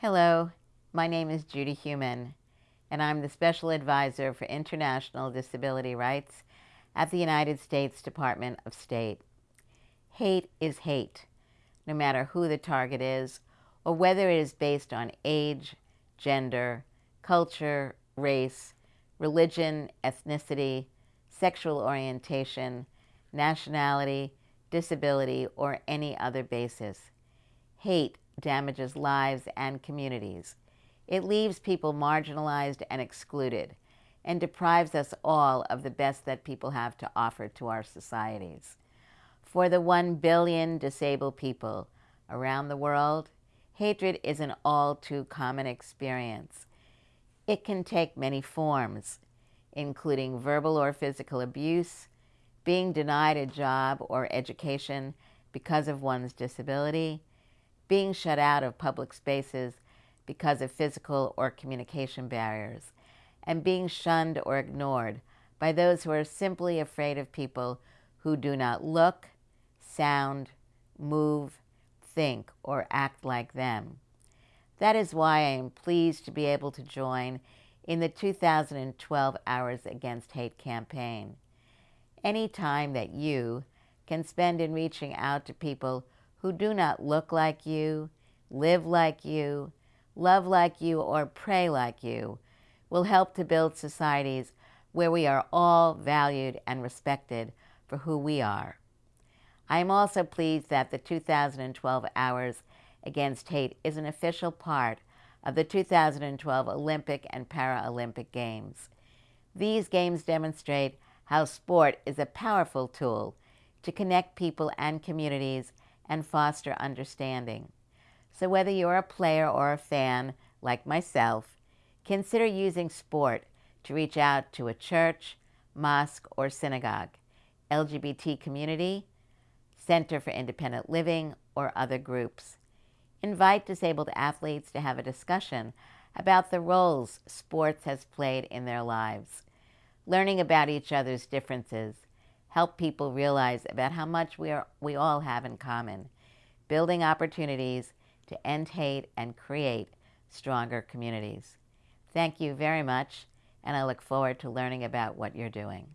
Hello, my name is Judy Heumann, and I'm the Special Advisor for International Disability Rights at the United States Department of State. Hate is hate, no matter who the target is, or whether it is based on age, gender, culture, race, religion, ethnicity, sexual orientation, nationality, disability, or any other basis. Hate damages lives and communities. It leaves people marginalized and excluded and deprives us all of the best that people have to offer to our societies. For the one billion disabled people around the world, hatred is an all too common experience. It can take many forms, including verbal or physical abuse, being denied a job or education because of one's disability, being shut out of public spaces because of physical or communication barriers, and being shunned or ignored by those who are simply afraid of people who do not look, sound, move, think, or act like them. That is why I am pleased to be able to join in the 2012 Hours Against Hate campaign. Any time that you can spend in reaching out to people who do not look like you, live like you, love like you, or pray like you will help to build societies where we are all valued and respected for who we are. I am also pleased that the 2012 Hours Against Hate is an official part of the 2012 Olympic and Paralympic Games. These games demonstrate how sport is a powerful tool to connect people and communities and foster understanding. So whether you're a player or a fan, like myself, consider using sport to reach out to a church, mosque, or synagogue, LGBT community, Center for Independent Living, or other groups. Invite disabled athletes to have a discussion about the roles sports has played in their lives. Learning about each other's differences help people realize about how much we, are, we all have in common, building opportunities to end hate and create stronger communities. Thank you very much, and I look forward to learning about what you're doing.